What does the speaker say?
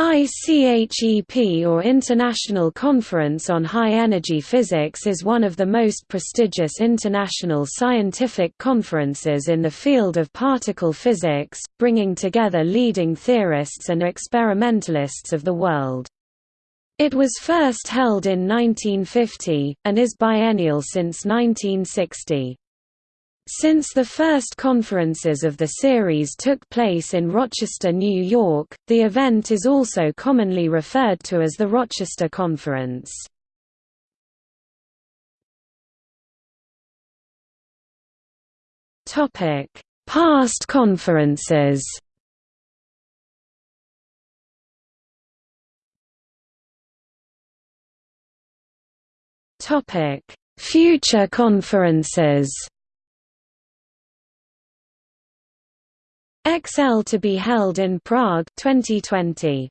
ICHEP or International Conference on High Energy Physics is one of the most prestigious international scientific conferences in the field of particle physics, bringing together leading theorists and experimentalists of the world. It was first held in 1950, and is biennial since 1960. Since the first conferences of the series took place in Rochester, New York, the event is also commonly referred to as the Rochester Conference. Past conferences Future conferences XL to be held in Prague 2020.